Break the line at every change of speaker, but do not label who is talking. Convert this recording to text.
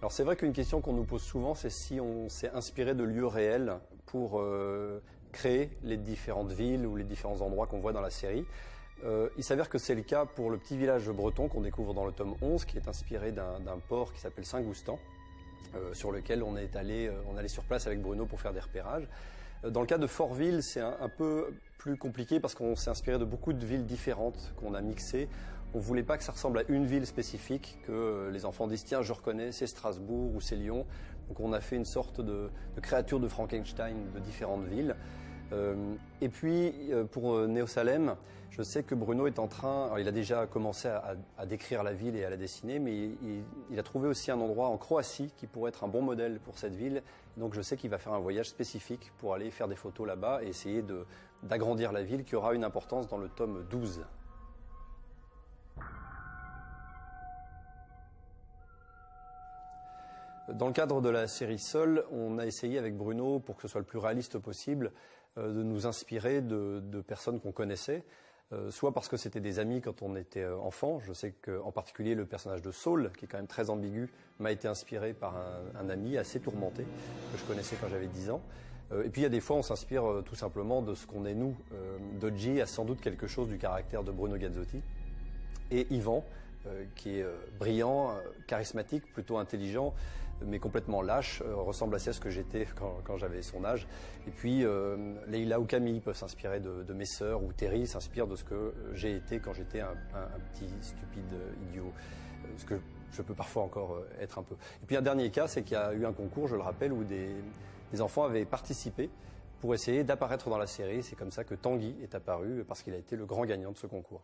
Alors c'est vrai qu'une question qu'on nous pose souvent, c'est si on s'est inspiré de lieux réels pour euh, créer les différentes villes ou les différents endroits qu'on voit dans la série. Euh, il s'avère que c'est le cas pour le petit village breton qu'on découvre dans le tome 11, qui est inspiré d'un port qui s'appelle Saint-Goustan, euh, sur lequel on est allé, on allait sur place avec Bruno pour faire des repérages. Dans le cas de Fortville, c'est un, un, peu plus compliqué parce qu'on s'est inspiré de beaucoup de villes différentes qu'on a mixées. On voulait pas que ça ressemble à une ville spécifique, que les enfants disent tiens je reconnais c'est Strasbourg ou c'est Lyon. Donc on a fait une sorte de, créature de Frankenstein de différentes villes. Euh, et puis euh, pour euh, Néo Salem, je sais que Bruno est en train, il a déjà commencé à, à, décrire la ville et à la dessiner, mais il, il, a trouvé aussi un endroit en Croatie qui pourrait être un bon modèle pour cette ville. Donc je sais qu'il va faire un voyage spécifique pour aller faire des photos là-bas et essayer d'agrandir la ville qui aura une importance dans le tome 12. Dans le cadre de la série Sol, on a essayé avec Bruno, pour que ce soit le plus réaliste possible, euh, de nous inspirer de, personnes qu'on connaissait, euh, soit parce que c'était des amis quand on était euh, enfant. Je sais qu'en particulier le personnage de Saul, qui est quand même très ambigu, m'a été inspiré par un, ami assez tourmenté que je connaissais quand j'avais 10 ans. Et puis il y a des fois on s'inspire tout simplement de ce qu'on est nous. Dodgy a sans doute quelque chose du caractère de Bruno Gazzotti. Et Yvan, qui est euh, brillant, euh, charismatique, plutôt intelligent, mais complètement lâche, ressemble assez à ce que j'étais quand, j'avais son âge. Et puis Leila ou Camille peuvent s'inspirer de, mes sœurs, ou Terry s'inspire de ce que j'ai été quand j'étais un, petit stupide idiot, ce que je peux parfois encore être un peu. Et puis un dernier cas, c'est qu'il y a eu un concours, je le rappelle, où des enfants avaient participé pour essayer d'apparaître dans la série. C'est comme ça que Tanguy est apparu, parce qu'il a été le grand gagnant de ce concours.